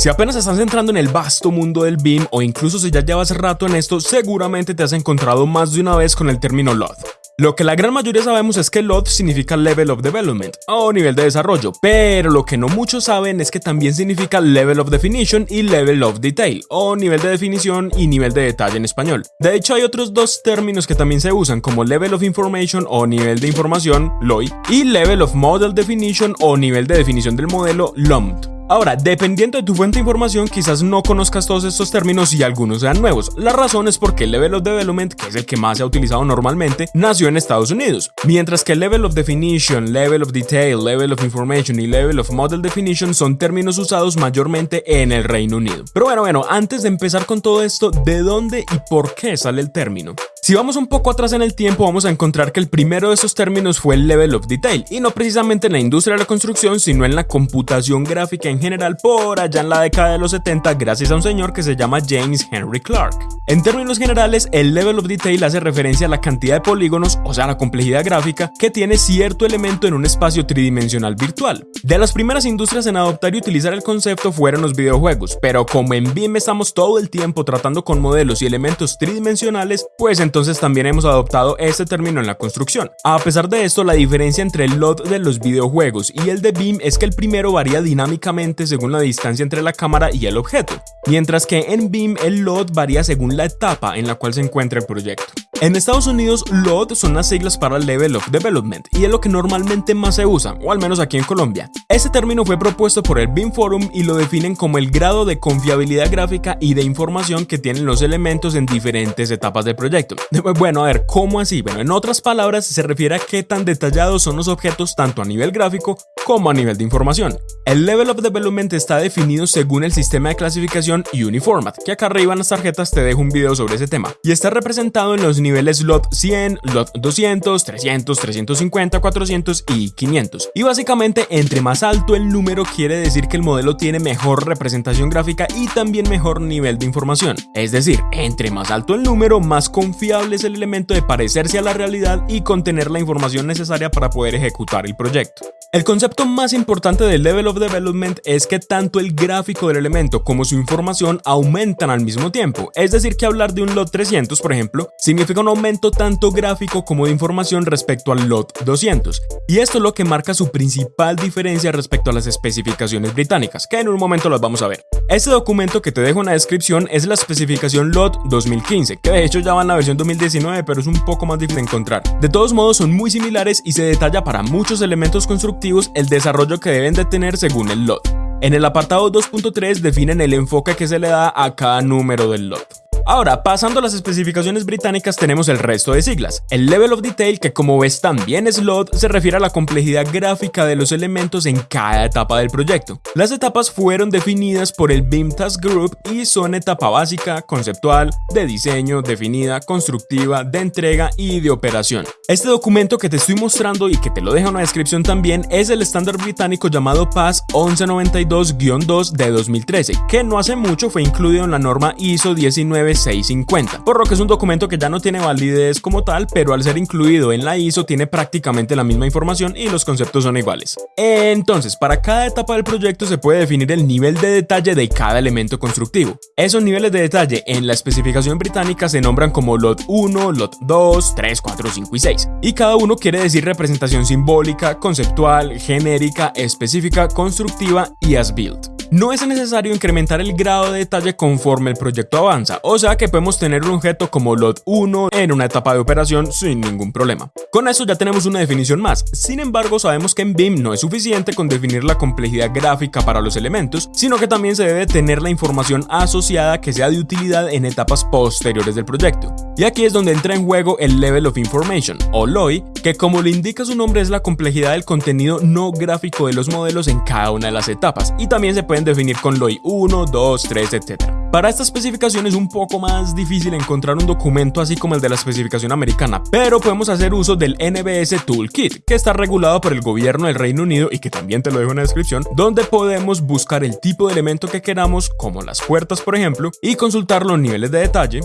Si apenas estás entrando en el vasto mundo del BIM o incluso si ya llevas rato en esto, seguramente te has encontrado más de una vez con el término LOD. Lo que la gran mayoría sabemos es que LOD significa Level of Development o nivel de desarrollo, pero lo que no muchos saben es que también significa Level of Definition y Level of Detail o nivel de definición y nivel de detalle en español. De hecho hay otros dos términos que también se usan como Level of Information o nivel de información, LOI, y Level of Model Definition o nivel de definición del modelo, LOMD. Ahora, dependiendo de tu fuente de información, quizás no conozcas todos estos términos y algunos sean nuevos. La razón es porque el Level of Development, que es el que más se ha utilizado normalmente, nació en Estados Unidos, mientras que el Level of Definition, Level of Detail, Level of Information y Level of Model Definition son términos usados mayormente en el Reino Unido. Pero bueno, bueno, antes de empezar con todo esto, ¿de dónde y por qué sale el término? Si vamos un poco atrás en el tiempo, vamos a encontrar que el primero de esos términos fue el level of detail, y no precisamente en la industria de la construcción, sino en la computación gráfica en general por allá en la década de los 70 gracias a un señor que se llama James Henry Clark. En términos generales, el level of detail hace referencia a la cantidad de polígonos, o sea, la complejidad gráfica, que tiene cierto elemento en un espacio tridimensional virtual. De las primeras industrias en adoptar y utilizar el concepto fueron los videojuegos, pero como en BIM estamos todo el tiempo tratando con modelos y elementos tridimensionales, pues en entonces también hemos adoptado este término en la construcción. A pesar de esto, la diferencia entre el LOD de los videojuegos y el de BIM es que el primero varía dinámicamente según la distancia entre la cámara y el objeto, mientras que en BIM el LOD varía según la etapa en la cual se encuentra el proyecto. En Estados Unidos, LOD son las siglas para Level of Development y es lo que normalmente más se usa, o al menos aquí en Colombia. Este término fue propuesto por el BIM Forum y lo definen como el grado de confiabilidad gráfica y de información que tienen los elementos en diferentes etapas del proyecto. Bueno, a ver, ¿cómo así? Bueno, en otras palabras, se refiere a qué tan detallados son los objetos tanto a nivel gráfico como a nivel de información. El Level of Development está definido según el sistema de clasificación Uniformat, que acá arriba en las tarjetas te dejo un video sobre ese tema, y está representado en los niveles LOT 100, LOT 200, 300, 350, 400 y 500. Y básicamente, entre más alto el número quiere decir que el modelo tiene mejor representación gráfica y también mejor nivel de información. Es decir, entre más alto el número, más confiable es el elemento de parecerse a la realidad y contener la información necesaria para poder ejecutar el proyecto. El concepto más importante del Level of Development es que tanto el gráfico del elemento como su información aumentan al mismo tiempo, es decir que hablar de un LOT 300 por ejemplo significa un aumento tanto gráfico como de información respecto al LOT 200, y esto es lo que marca su principal diferencia respecto a las especificaciones británicas, que en un momento las vamos a ver. Este documento que te dejo en la descripción es la especificación LOT 2015, que de hecho ya va en la versión 2019 pero es un poco más difícil de encontrar. De todos modos son muy similares y se detalla para muchos elementos constructivos el desarrollo que deben de tener según el lot. En el apartado 2.3 definen el enfoque que se le da a cada número del lot. Ahora, pasando a las especificaciones británicas tenemos el resto de siglas. El Level of Detail, que como ves también es LOD, se refiere a la complejidad gráfica de los elementos en cada etapa del proyecto. Las etapas fueron definidas por el BIM Task Group y son etapa básica, conceptual, de diseño, definida, constructiva, de entrega y de operación. Este documento que te estoy mostrando y que te lo dejo en la descripción también es el estándar británico llamado PAS 1192-2 de 2013, que no hace mucho fue incluido en la norma ISO 19 650, por lo que es un documento que ya no tiene validez como tal, pero al ser incluido en la ISO tiene prácticamente la misma información y los conceptos son iguales. Entonces, para cada etapa del proyecto se puede definir el nivel de detalle de cada elemento constructivo. Esos niveles de detalle en la especificación británica se nombran como LOT 1, LOT 2, 3, 4, 5 y 6, y cada uno quiere decir representación simbólica, conceptual, genérica, específica, constructiva y as built. No es necesario incrementar el grado de detalle conforme el proyecto avanza, o sea que podemos tener un objeto como LOT 1 en una etapa de operación sin ningún problema. Con eso ya tenemos una definición más, sin embargo sabemos que en BIM no es suficiente con definir la complejidad gráfica para los elementos, sino que también se debe tener la información asociada que sea de utilidad en etapas posteriores del proyecto. Y aquí es donde entra en juego el Level of Information, o LOI, que como le indica su nombre es la complejidad del contenido no gráfico de los modelos en cada una de las etapas, y también se puede definir con LOI 1, 2, 3, etc. Para esta especificación es un poco más difícil encontrar un documento así como el de la especificación americana, pero podemos hacer uso del NBS Toolkit, que está regulado por el gobierno del Reino Unido y que también te lo dejo en la descripción, donde podemos buscar el tipo de elemento que queramos, como las puertas por ejemplo, y consultar los niveles de detalle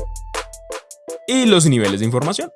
y los niveles de información.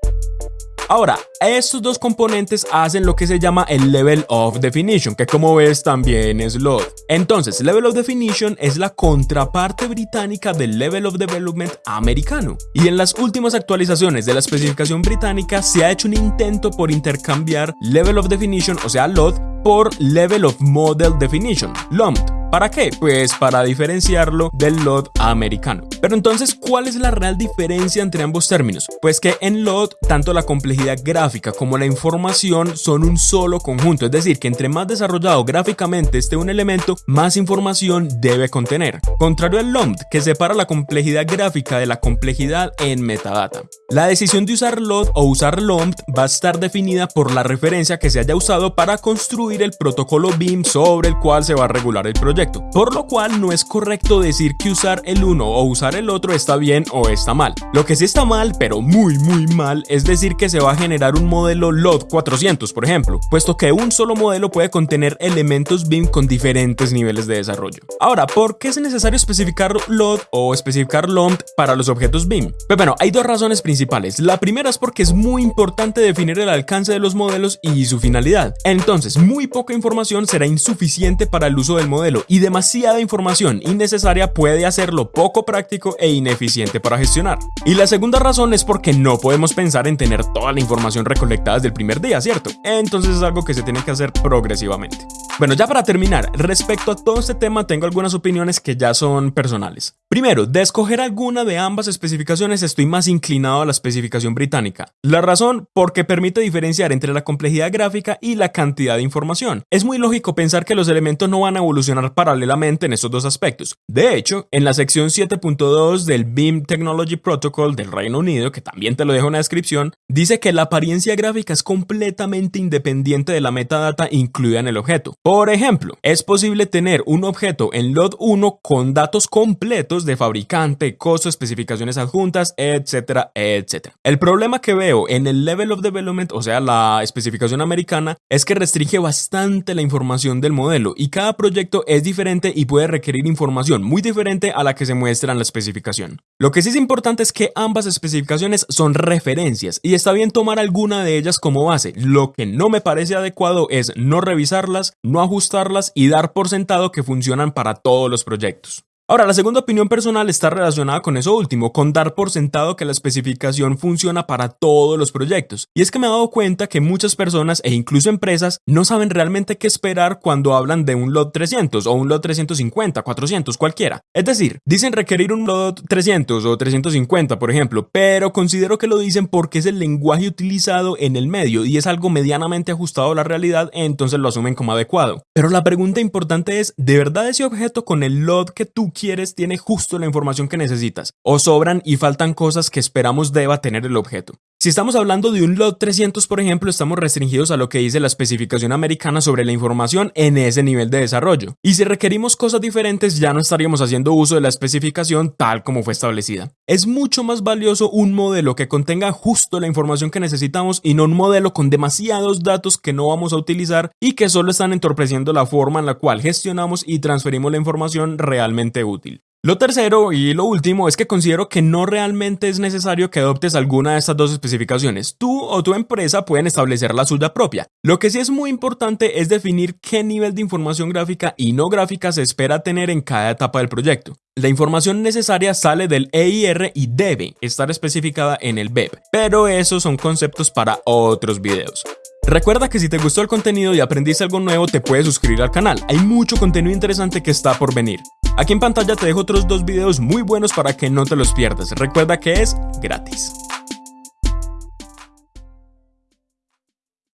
Ahora, estos dos componentes hacen lo que se llama el Level of Definition, que como ves también es LOD. Entonces, Level of Definition es la contraparte británica del Level of Development americano. Y en las últimas actualizaciones de la especificación británica se ha hecho un intento por intercambiar Level of Definition, o sea, LOD, por Level of Model Definition, LOMD. ¿Para qué? Pues para diferenciarlo del LOD americano. Pero entonces, ¿cuál es la real diferencia entre ambos términos? Pues que en LOD, tanto la complejidad gráfica como la información son un solo conjunto, es decir, que entre más desarrollado gráficamente esté un elemento, más información debe contener. Contrario al LOMD, que separa la complejidad gráfica de la complejidad en metadata. La decisión de usar LOD o usar LOMD va a estar definida por la referencia que se haya usado para construir el protocolo BIM sobre el cual se va a regular el proyecto por lo cual no es correcto decir que usar el uno o usar el otro está bien o está mal. Lo que sí está mal, pero muy muy mal, es decir que se va a generar un modelo LOD 400, por ejemplo, puesto que un solo modelo puede contener elementos BIM con diferentes niveles de desarrollo. Ahora, ¿por qué es necesario especificar LOD o especificar LOMD para los objetos BIM? Pues bueno, hay dos razones principales. La primera es porque es muy importante definir el alcance de los modelos y su finalidad. Entonces, muy poca información será insuficiente para el uso del modelo y demasiada información innecesaria puede hacerlo poco práctico e ineficiente para gestionar. Y la segunda razón es porque no podemos pensar en tener toda la información recolectada desde el primer día, ¿cierto? Entonces es algo que se tiene que hacer progresivamente. Bueno, ya para terminar, respecto a todo este tema tengo algunas opiniones que ya son personales. Primero, de escoger alguna de ambas especificaciones estoy más inclinado a la especificación británica. La razón, porque permite diferenciar entre la complejidad gráfica y la cantidad de información. Es muy lógico pensar que los elementos no van a evolucionar paralelamente en estos dos aspectos. De hecho, en la sección 7.2 del BIM Technology Protocol del Reino Unido, que también te lo dejo en la descripción, dice que la apariencia gráfica es completamente independiente de la metadata incluida en el objeto. Por ejemplo, es posible tener un objeto en LOD 1 con datos completos de fabricante, costo, especificaciones adjuntas, etcétera, etcétera. El problema que veo en el Level of Development, o sea, la especificación americana, es que restringe bastante la información del modelo y cada proyecto es diferente y puede requerir información muy diferente a la que se muestra en la especificación. Lo que sí es importante es que ambas especificaciones son referencias y está bien tomar alguna de ellas como base. Lo que no me parece adecuado es no revisarlas, ajustarlas y dar por sentado que funcionan para todos los proyectos. Ahora, la segunda opinión personal está relacionada con eso último, con dar por sentado que la especificación funciona para todos los proyectos. Y es que me he dado cuenta que muchas personas e incluso empresas no saben realmente qué esperar cuando hablan de un lot 300 o un lot 350, 400, cualquiera. Es decir, dicen requerir un lot 300 o 350, por ejemplo, pero considero que lo dicen porque es el lenguaje utilizado en el medio y es algo medianamente ajustado a la realidad, entonces lo asumen como adecuado. Pero la pregunta importante es, ¿de verdad ese objeto con el lot que tú quieres tiene justo la información que necesitas, o sobran y faltan cosas que esperamos deba tener el objeto. Si estamos hablando de un lot 300, por ejemplo, estamos restringidos a lo que dice la especificación americana sobre la información en ese nivel de desarrollo. Y si requerimos cosas diferentes, ya no estaríamos haciendo uso de la especificación tal como fue establecida. Es mucho más valioso un modelo que contenga justo la información que necesitamos y no un modelo con demasiados datos que no vamos a utilizar y que solo están entorpeciendo la forma en la cual gestionamos y transferimos la información realmente útil. Lo tercero y lo último es que considero que no realmente es necesario que adoptes alguna de estas dos especificaciones. Tú o tu empresa pueden establecer la suya propia. Lo que sí es muy importante es definir qué nivel de información gráfica y no gráfica se espera tener en cada etapa del proyecto. La información necesaria sale del EIR y debe estar especificada en el BEP, pero esos son conceptos para otros videos. Recuerda que si te gustó el contenido y aprendiste algo nuevo te puedes suscribir al canal, hay mucho contenido interesante que está por venir. Aquí en pantalla te dejo otros dos videos muy buenos para que no te los pierdas. Recuerda que es gratis.